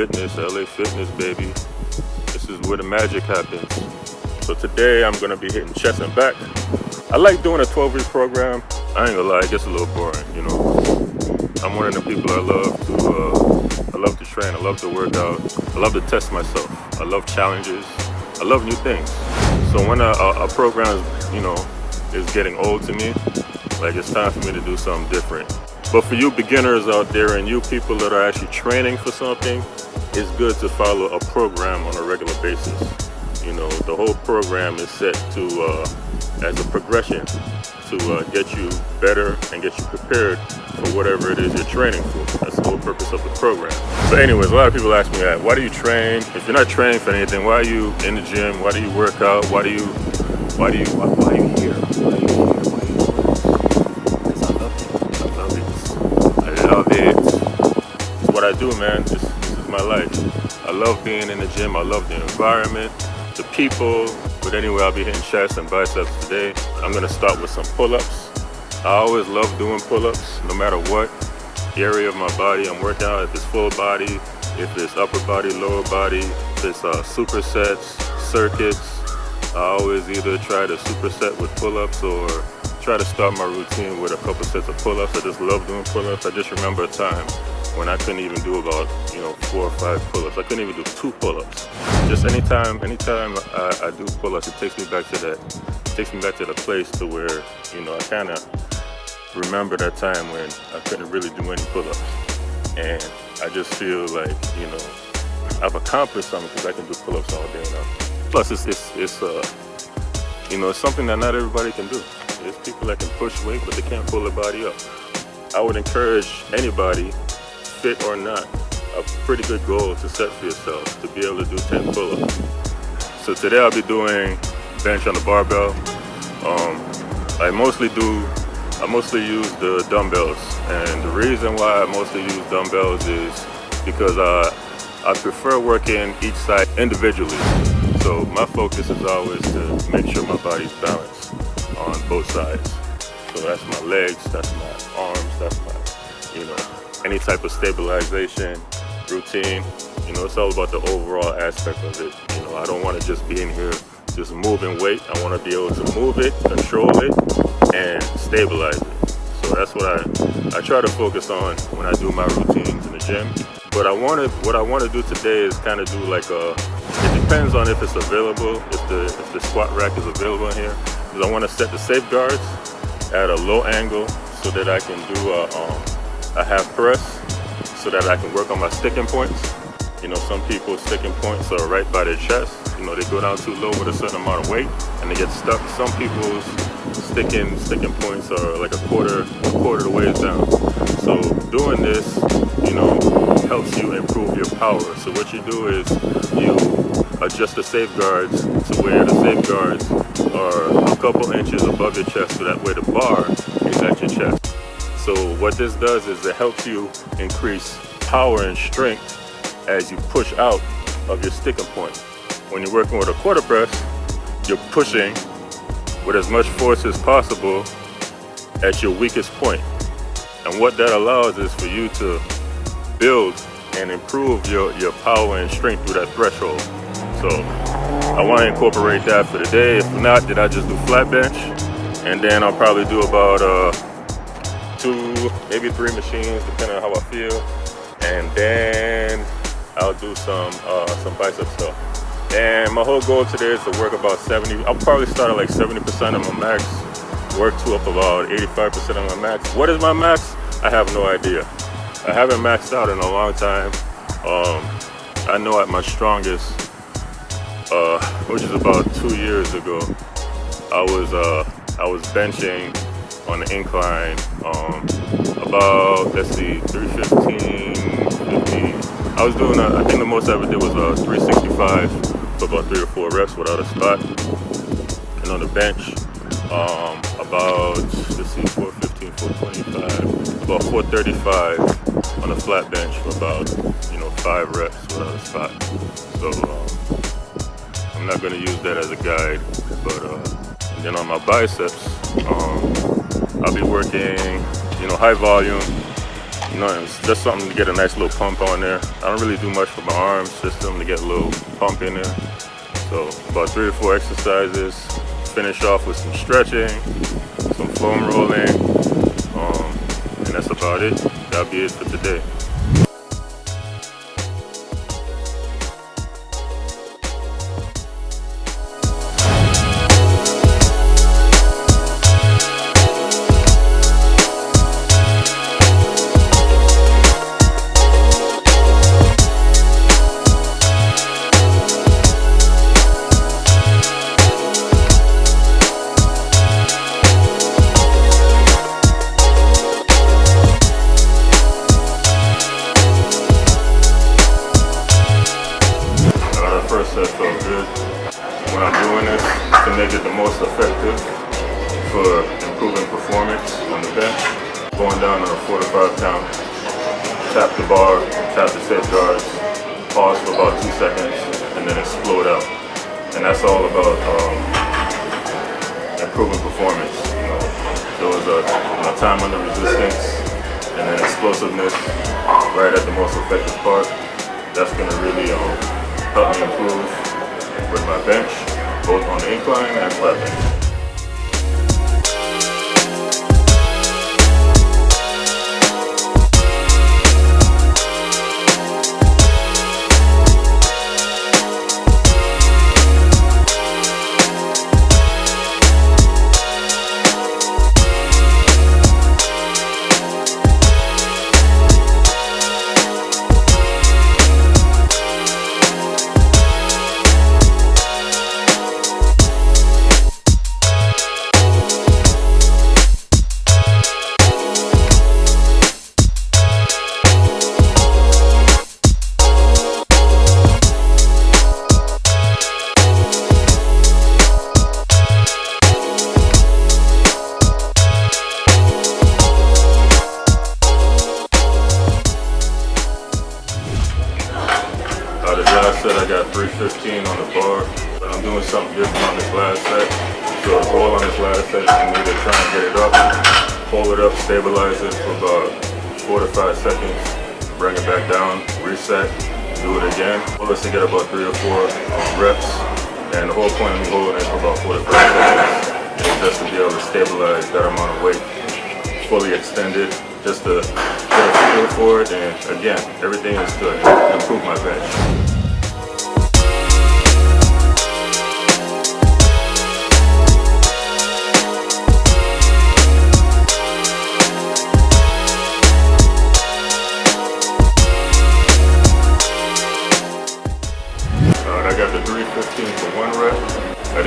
Fitness, LA Fitness, baby. This is where the magic happens. So today I'm gonna be hitting chest and back. I like doing a 12 week program. I ain't gonna lie, it gets a little boring, you know. I'm one of the people I love to, uh, I love to train, I love to work out, I love to test myself. I love challenges, I love new things. So when a, a, a program, you know, is getting old to me, like it's time for me to do something different. But for you beginners out there and you people that are actually training for something, it's good to follow a program on a regular basis. You know, the whole program is set to, uh, as a progression to uh, get you better and get you prepared for whatever it is you're training for. That's the whole purpose of the program. But anyways, a lot of people ask me that, why do you train? If you're not training for anything, why are you in the gym? Why do you work out? Why do you, why do you, why, why are you here? Why are you here? Why are you here? Because I love it. I love it. I love it. It's what I do, man. Is my life. I love being in the gym. I love the environment, the people, but anyway, I'll be hitting chest and biceps today. I'm gonna start with some pull-ups. I always love doing pull-ups, no matter what area of my body I'm working out. If it's full body, if it's upper body, lower body, if it's uh, supersets, circuits. I always either try to superset with pull-ups or try to start my routine with a couple sets of pull-ups. I just love doing pull-ups. I just remember a time when I couldn't even do about, you know, four or five pull-ups. I couldn't even do two pull-ups. Just anytime, anytime I, I do pull-ups, it takes me back to that, takes me back to the place to where, you know, I kind of remember that time when I couldn't really do any pull-ups. And I just feel like, you know, I've accomplished something because I can do pull-ups all day now. Plus, it's, it's, it's uh, you know, it's something that not everybody can do. There's people that can push weight, but they can't pull their body up. I would encourage anybody fit or not, a pretty good goal to set for yourself to be able to do 10 pull-ups. So today I'll be doing bench on the barbell. Um, I mostly do, I mostly use the dumbbells. And the reason why I mostly use dumbbells is because uh, I prefer working each side individually. So my focus is always to make sure my body's balanced on both sides. So that's my legs, that's my arms, that's my, you know, any type of stabilization routine. You know, it's all about the overall aspect of it. You know, I don't want to just be in here just moving weight. I want to be able to move it, control it, and stabilize it. So that's what I, I try to focus on when I do my routines in the gym. But I want to, what I want to do today is kind of do like a, it depends on if it's available, if the, if the squat rack is available in here. Because I want to set the safeguards at a low angle so that I can do a, um, a half press so that I can work on my sticking points. You know, some people's sticking points are right by their chest. You know, they go down too low with a certain amount of weight and they get stuck. Some people's sticking sticking points are like a quarter, a quarter the ways down. So doing this, you know, helps you improve your power. So what you do is you adjust the safeguards to where the safeguards are a couple inches above your chest so that way the bar is at your chest. So what this does is it helps you increase power and strength as you push out of your sticking point. When you're working with a quarter press, you're pushing with as much force as possible at your weakest point. And what that allows is for you to build and improve your, your power and strength through that threshold. So I want to incorporate that for today. If not, then I just do flat bench. And then I'll probably do about uh, two, maybe three machines, depending on how I feel. And then I'll do some uh, some bicep stuff. And my whole goal today is to work about 70, I'll probably start at like 70% of my max, work to up about 85% of my max. What is my max? I have no idea. I haven't maxed out in a long time. Um, I know at my strongest, uh, which is about two years ago, I was uh, I was benching on the incline um, about, let's see, 315, 50. I was doing, a, I think the most I ever did was a 365 for about three or four reps without a spot. And on the bench, um, about, let's see, 415, 425, about 435 on a flat bench for about, you know, five reps without a spot. So um, I'm not gonna use that as a guide, but uh, then on my biceps, um, I'll be working, you know, high volume, nothing. It's just something to get a nice little pump on there. I don't really do much for my arm system to get a little pump in there. So about three or four exercises. Finish off with some stretching, some foam rolling, um, and that's about it. That'll be it for today. To count, tap the bar, tap the set safeguards, pause for about two seconds, and then explode out. And that's all about um, improving performance. You know, there was a time under resistance, and then explosiveness right at the most effective part. That's gonna really um, help me improve with my bench both on the incline and flat bench. Set I got 315 on the bar, but I'm doing something different on this last set. So the goal on this last set is for me to try and get it up, pull it up, stabilize it for about four to five seconds, bring it back down, reset, do it again. Goal is to get about three or four reps, and the whole point of me holding it for about four to five seconds is just to be able to stabilize that amount of weight, fully extended, just to get a feel for it, and again, everything is to improve my bench.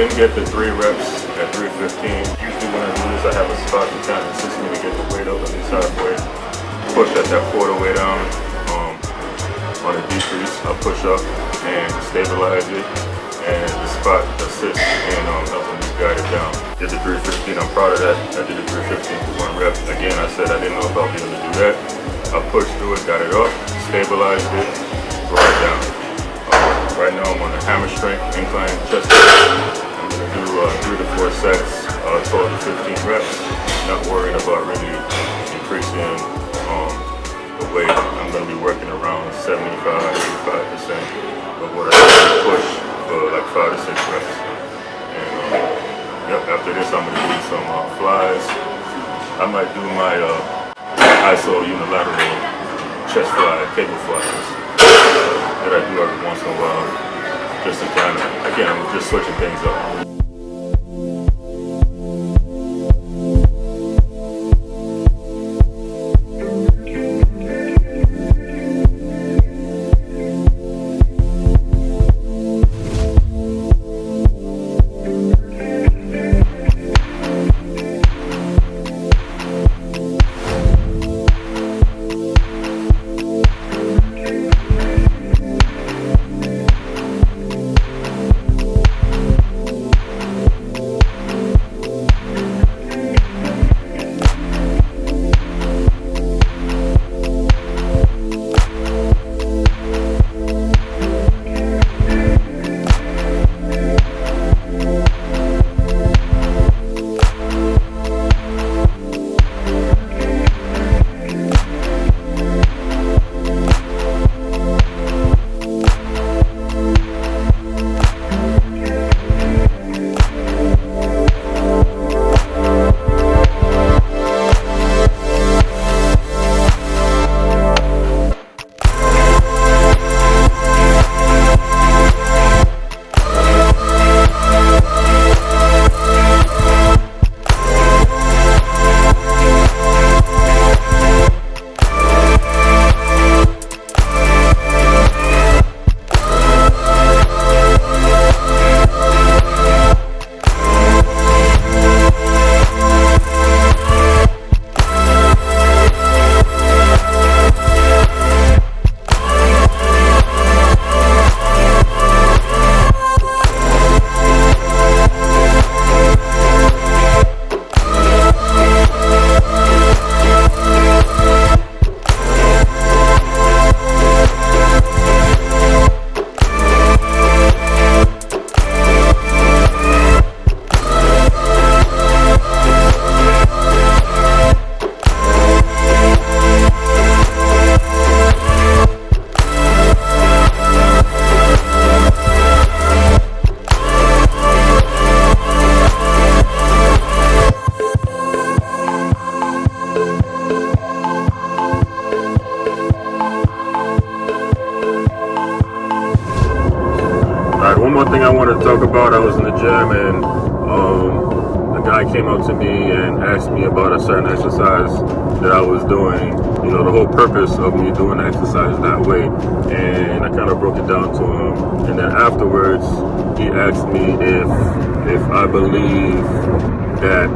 Didn't get the three reps at 315. Usually when I do this, I have a spot to kind of assist me to get the weight up on the halfway. Push at that quarter way down. Um, on a decrease, I push up and stabilize it. And the spot assists in um, helping me guide it down. Did the 315, I'm proud of that. I did the 315 for one rep. Again, I said I didn't know if I'll be able to do that. I pushed through it, got it up, stabilized it, brought it down. Um, right now I'm on the hammer strength, incline chest do uh, three to four sets, uh, 12 to 15 reps. Not worrying about really increasing um, the weight. I'm going to be working around 75, 85% of what I push for like five to six reps. And um, yep, after this I'm going to do some uh, flies. I might do my uh, ISO unilateral chest fly, cable flies that I do every once in a while just to kind of, again, I'm just switching things up. Gym and um, a guy came up to me and asked me about a certain exercise that I was doing. You know, the whole purpose of me doing the exercise that way. And I kind of broke it down to him. And then afterwards, he asked me if if I believe that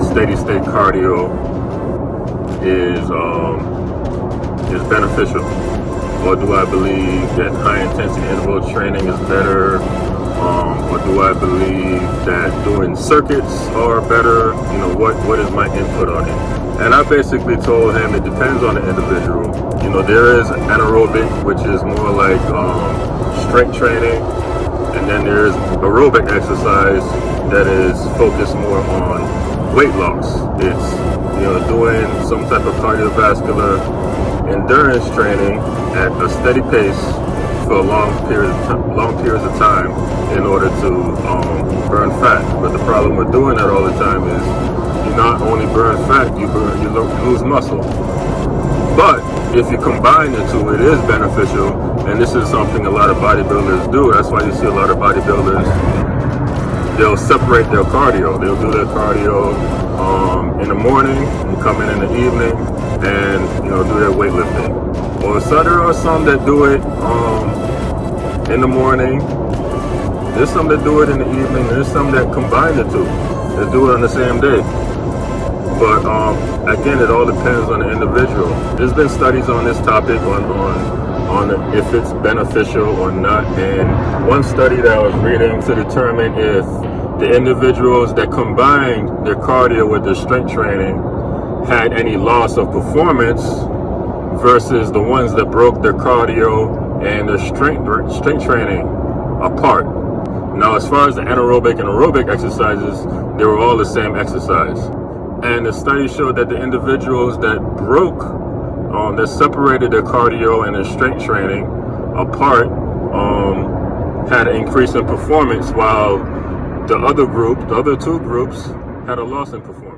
steady state cardio is um, is beneficial or do I believe that high intensity interval training is better? Um, or do I believe that doing circuits are better? You know, what, what is my input on it? And I basically told him it depends on the individual. You know, there is anaerobic, which is more like um, strength training. And then there's aerobic exercise that is focused more on weight loss. It's, you know, doing some type of cardiovascular endurance training at a steady pace for long periods long periods of time in order to um, burn fat. But the problem with doing that all the time is you not only burn fat, you burn you lose muscle. But if you combine the two, it is beneficial, and this is something a lot of bodybuilders do. That's why you see a lot of bodybuilders. They'll separate their cardio. They'll do their cardio um, in the morning and come in in the evening and you know do their weightlifting. Or so there are some that do it um, in the morning. There's some that do it in the evening. There's some that combine the two. That do it on the same day. But um, again, it all depends on the individual. There's been studies on this topic on on on if it's beneficial or not. And one study that I was reading to determine if the individuals that combined their cardio with their strength training had any loss of performance versus the ones that broke their cardio and their strength strength training apart. Now, as far as the anaerobic and aerobic exercises, they were all the same exercise. And the study showed that the individuals that broke, um, that separated their cardio and their strength training apart, um, had an increase in performance, while the other group, the other two groups, had a loss in performance.